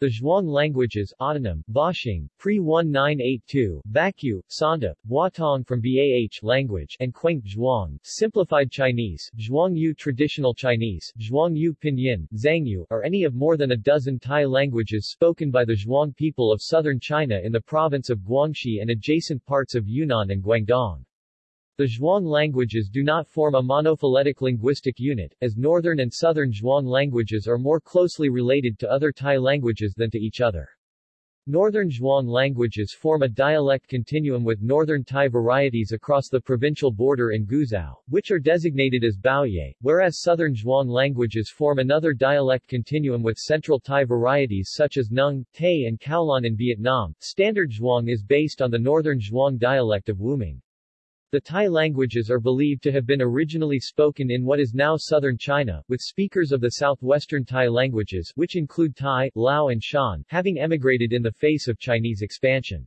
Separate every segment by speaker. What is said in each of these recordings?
Speaker 1: The Zhuang languages autonym, Bashing, pre-1982, Bakyu, Sanda, Huatong from Bah language and Quang Zhuang, simplified Chinese, Zhuangyu traditional Chinese, Zhuangyu Pinyin, Zhuangyu, are any of more than a dozen Tai languages spoken by the Zhuang people of southern China in the province of Guangxi and adjacent parts of Yunnan and Guangdong. The Zhuang languages do not form a monophyletic linguistic unit, as northern and southern Zhuang languages are more closely related to other Tai languages than to each other. Northern Zhuang languages form a dialect continuum with northern Tai varieties across the provincial border in Guizhou, which are designated as Bouyei, whereas southern Zhuang languages form another dialect continuum with central Tai varieties such as Nung, Tay and Cao Lan in Vietnam. Standard Zhuang is based on the northern Zhuang dialect of Wuming. The Tai languages are believed to have been originally spoken in what is now southern China, with speakers of the southwestern Tai languages which include Thai, Lao and Shan having emigrated in the face of Chinese expansion.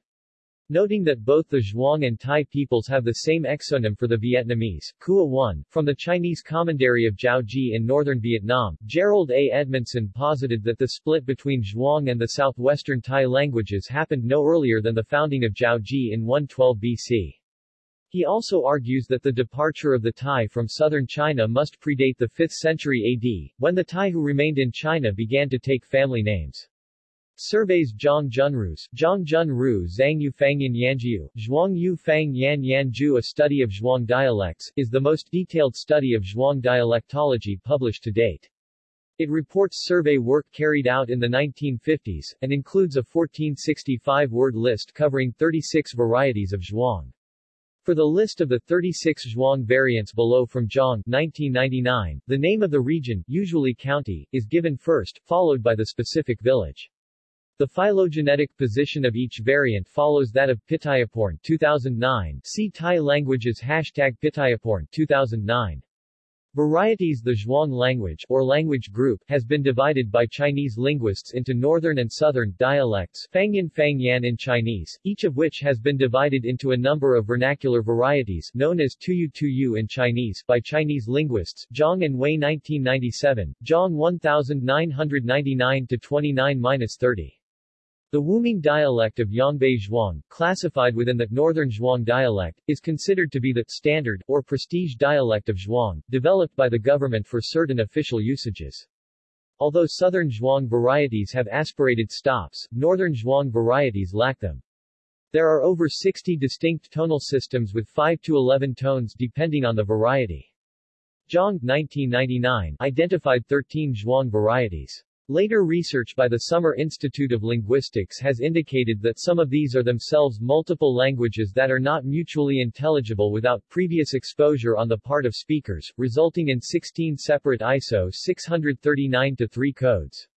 Speaker 1: Noting that both the Zhuang and Tai peoples have the same exonym for the Vietnamese, Kua 1, from the Chinese commandery of Jiaozhi in northern Vietnam, Jerold A. Edmondson posited that the split between Zhuang and the southwestern Tai languages happened no earlier than the founding of Jiaozhi in 112 BC. He also argues that the departure of the Tai from southern China must predate the 5th century AD, when the Tai who remained in China began to take family names. Surveys Zhang Junru's, Zhang Junru Zhuangyu Fangyan Yanjiu, Zhuang Yu Fang Yan Yanju A study of Zhuang dialects, is the most detailed study of Zhuang dialectology published to date. It reports survey work carried out in the 1950s, and includes a 1465-word list covering 36 varieties of Zhuang. For the list of the 36 Zhuang variants below from Zhang 1999, the name of the region, usually county, is given first, followed by the specific village. The phylogenetic position of each variant follows that of Pittayaporn 2009. See Tai languages hashtag Pittayaporn 2009. Varieties The Zhuang language, or language group, has been divided by Chinese linguists into northern and southern dialects Fangyan Fangyan in Chinese, each of which has been divided into a number of vernacular varieties known as Tuyu Tuyu in Chinese by Chinese linguists Zhang and Wei 1997, Zhang 1999-29-30. The Wuming dialect of Yongbei Zhuang, classified within the Northern Zhuang dialect, is considered to be the standard, or prestige dialect of Zhuang, developed by the government for certain official usages. Although Southern Zhuang varieties have aspirated stops, Northern Zhuang varieties lack them. There are over 60 distinct tonal systems with 5 to 11 tones depending on the variety. Zhang 1999 identified 13 Zhuang varieties. Later research by the Summer Institute of Linguistics has indicated that some of these are themselves multiple languages that are not mutually intelligible without previous exposure on the part of speakers, resulting in 16 separate ISO 639-3 codes.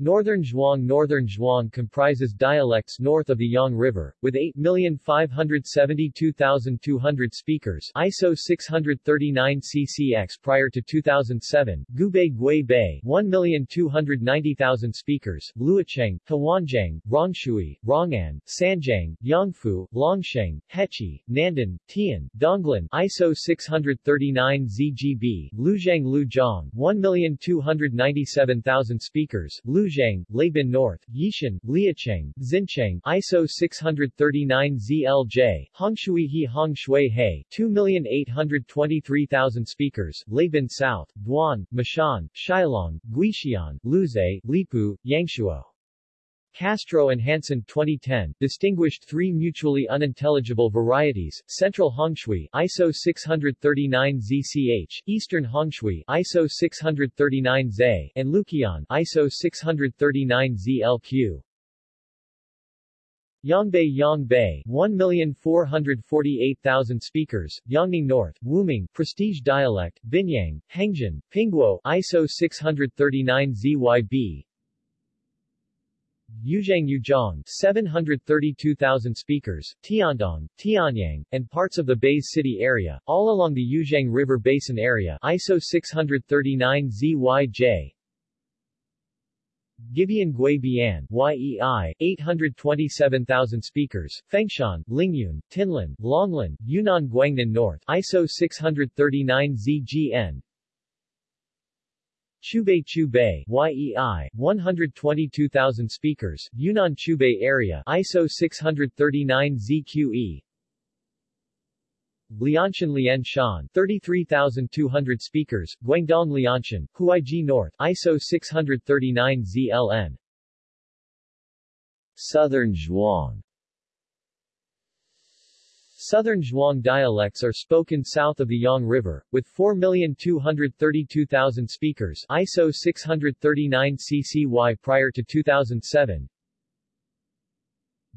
Speaker 1: Northern Zhuang Northern Zhuang comprises dialects north of the Yong River, with 8,572,200 speakers ISO 639 CCX prior to 2007, Guibei Gui Bei 1,290,000 speakers, Luocheng, Huanjiang, Rongshui, Rongan, Sanjiang, Yongfu, Longsheng, Hechi, Nandan, Tian, Donglin ISO 639 ZGB, Luzhang Luzhang 1,297,000 speakers, Lu Luzhang, Laibin North, Yishan, Liacheng, Xincheng, ISO 639 ZLJ, Hongshui He Hongshui He, 2,823,000 speakers, Laibin South, Guan, Mashan, Shilong, Guixian, Luze, Lipu, Yangshuo. Castro and Hansen 2010 distinguished three mutually unintelligible varieties, Central Hongshui ISO 639 ZCH, Eastern Hongshui ISO 639 Z, and Luqian ISO 639 ZLQ. Yongbei Yongbei, 1,448,000 speakers, Yongning North, Wuming, Prestige Dialect, Binyang, Hengjian, Pingguo ISO 639 ZYB, Yuzhang Yuzhong 732,000 speakers, Tiandong, Tianyang, and parts of the Baise City area, all along the Yuzhang River Basin area ISO 639 ZYJ, Gibian Guibian YEI, 827,000 speakers, Fengshan, Lingyun, Tianlin, Longlin, Yunnan Guangnan North ISO 639 ZGN, Chubei Chubei YEI 122,000 speakers Yunnan Chubei area ISO 639 ZQE Lianshan Lianshan 33,200 speakers Guangdong Lianshan Huaiji North ISO 639 ZLN Southern Zhuang Southern Zhuang dialects are spoken south of the Yong River, with 4,232,000 speakers ISO 639 CCY prior to 2007.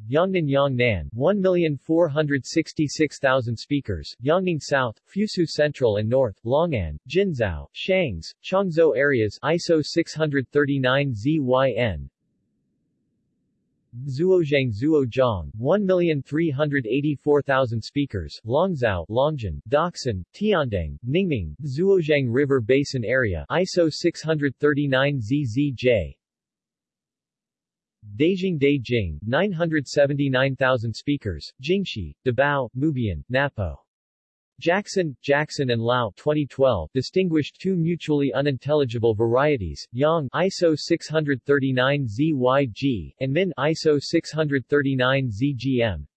Speaker 1: Yongnan Yongnan 1,466,000 speakers Yongning South, Fusu Central and North, Longan, Jinzhou, Shangs, Changzhou areas ISO 639 ZYN Zuozhang Zuozhang, 1,384,000 speakers, Longzhou, Longjin, Daksan, Tiandang, Ningming, Zuozhang River Basin Area ISO 639 ZZJ Beijing Beijing, 979,000 speakers, Jingxi, Debao, Mubian, Napo Jackson, Jackson and Lao 2012 distinguished two mutually unintelligible varieties, Yang ISO 639 ZYG and Min ISO 639 ZGM.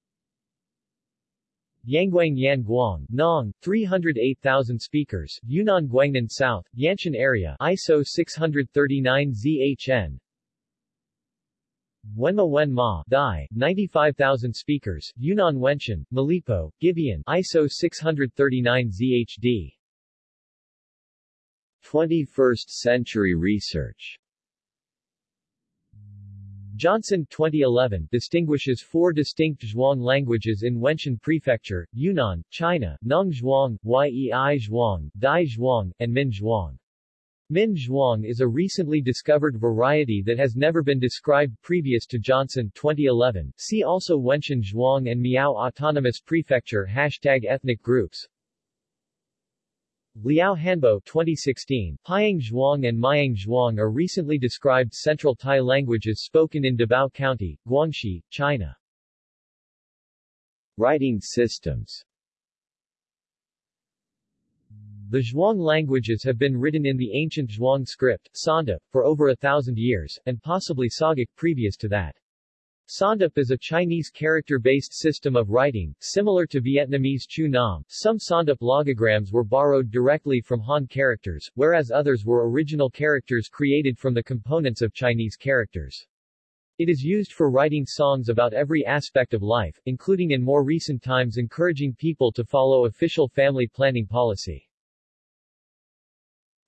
Speaker 1: Yangguang Yanguang, Nong, 308,000 speakers, Yunnan Guangnan South, Yanshan area ISO 639 ZHN. Wenma Wenma Dai, 95,000 speakers, Yunnan Wenshan, Malipo, Gibeon, ISO 639 ZHD. 21st century research Johnson 2011 distinguishes four distinct Zhuang languages in Wenshan Prefecture, Yunnan, China, Nong Zhuang, Yei Zhuang, Dai Zhuang, and Min Zhuang. Min Zhuang is a recently discovered variety that has never been described previous to Johnson 2011. See also Wenshan Zhuang and Miao Autonomous Prefecture Hashtag ethnic groups Liao Hanbo 2016, Piang Zhuang and Miang Zhuang are recently described Central Tai languages spoken in Debao County, Guangxi, China. Writing systems the Zhuang languages have been written in the ancient Zhuang script, Sawndip, for over a thousand years, and possibly Sagic previous to that. Sawndip is a Chinese character-based system of writing, similar to Vietnamese Chu Nom. Some Sawndip logograms were borrowed directly from Han characters, whereas others were original characters created from the components of Chinese characters. It is used for writing songs about every aspect of life, including in more recent times encouraging people to follow official family planning policy.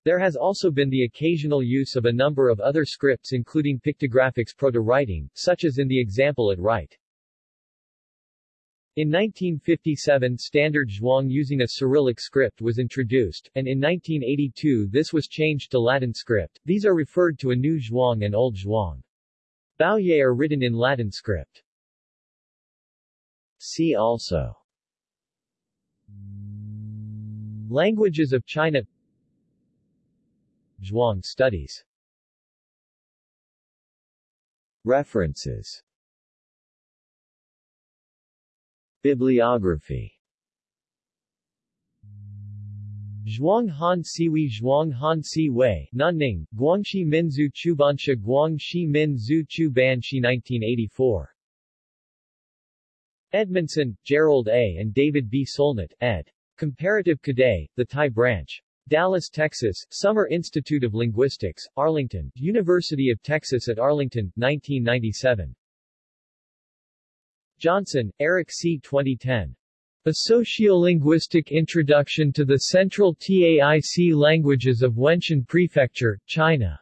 Speaker 1: There has also been the occasional use of a number of other scripts including pictographics proto-writing, such as in the example at right. In 1957 standard Zhuang using a Cyrillic script was introduced, and in 1982 this was changed to Latin script. These are referred to a new Zhuang and old Zhuang. Bouyei are written in Latin script. See also Languages of China Zhuang studies References Bibliography Zhuang Han Siwi Zhuang Han Si Wei, Nanning, Guangxi Minzu Chubanshe Guangxi Min Zhu Chubanshi 1984. Edmondson, Jerold A. and David B. Solnit, ed. Comparative Kadai, The Tai Branch. Dallas, Texas, Summer Institute of Linguistics, Arlington, University of Texas at Arlington, 1997. Johnson, Eric C. 2010. A Sociolinguistic Introduction to the Central TAIC Languages of Wenshan Prefecture, China.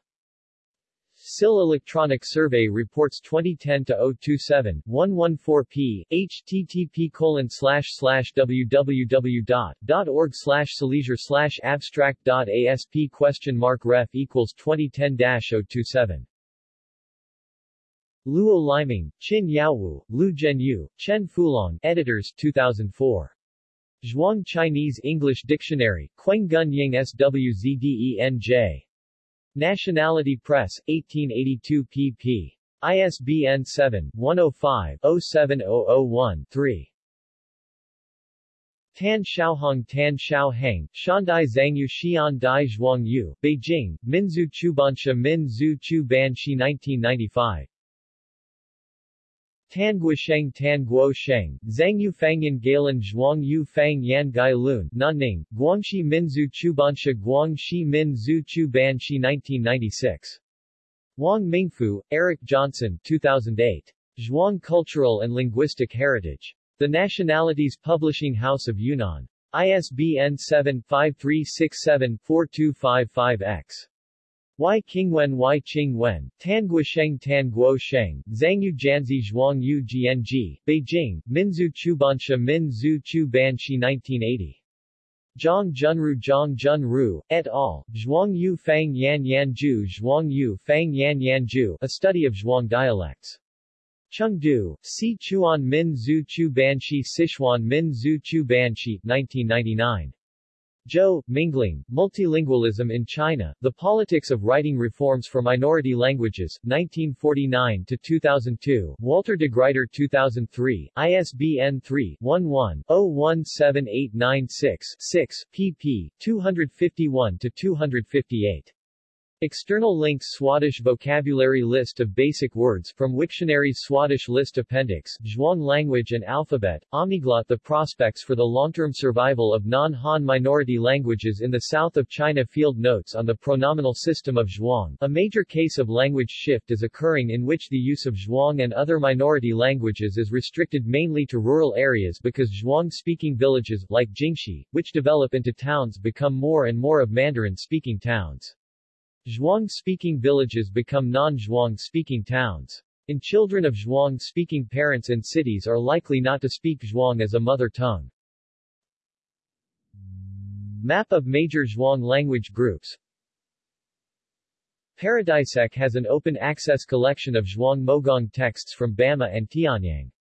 Speaker 1: SIL Electronic Survey Reports 2010-027, 114p, http colon slash slash www.org slash abstract.asp question mark ref equals 2010-027. Luo Liming, Qin Yaowu, Lu Zhenyu, Chen Fulong, editors 2004. Zhuang Chinese English Dictionary, Quengun Ying SWZDENJ. Nationality Press, 1882 pp. ISBN 7-105-07001-3. Tan Xiaohong Tan Xiaoheng, Xiandai Zhuangyu Xian Dai Zhuangyu, Beijing, Minzu Chubanshe Min Zhu Chu Ban Shi 1995. Tan Guosheng Tan Guo Sheng, Zhuangyu Fangyan Gailun Zhuang Yu Fang Yan Gai Lun, Nanning, Guangxi Minzu Chubanshe Guangxi Min Zhu Chu Ban Shi 1996. Wang Mingfu, Eric Johnson 2008. Zhuang Cultural and Linguistic Heritage. The Nationalities Publishing House of Yunnan. ISBN 7-5367-4255-X. Y Qingwen Y Qingwen, Tanguosheng Tanguosheng, Zhuangyu Janzi Zhuang Yu Gng, Beijing, Minzu Chubanshe Min Zhu Chu Banshi 1980. Zhang Junru Zhang Junru, et al., Zhuang Yu Fang Yan Yanju Zhuang Yu Fang Yan Yanju, A Study of Zhuang Dialects. Chengdu, Si Chuan Min Zhu Chu Banshi Sichuan Min Zhu Chu Banshi, 1999. Zhou, Minglang, Multilingualism in China, The Politics of Writing Reforms for Minority Languages, 1949-2002, Walter de Gruyter 2003, ISBN 3-11-017896-6, pp. 251-258. External links Swadesh vocabulary list of basic words from Wiktionary's Swadesh list appendix, Zhuang language and alphabet, Omniglot The prospects for the long-term survival of non-Han minority languages in the south of China Field notes on the pronominal system of Zhuang. A major case of language shift is occurring in which the use of Zhuang and other minority languages is restricted mainly to rural areas because Zhuang-speaking villages, like Jingxi, which develop into towns become more and more of Mandarin-speaking towns. Zhuang-speaking villages become non-Zhuang-speaking towns. In children of Zhuang-speaking parents and cities are likely not to speak Zhuang as a mother tongue. Map of major Zhuang language groups Paradisec has an open-access collection of Zhuang Mogong texts from Bama and Tianyang.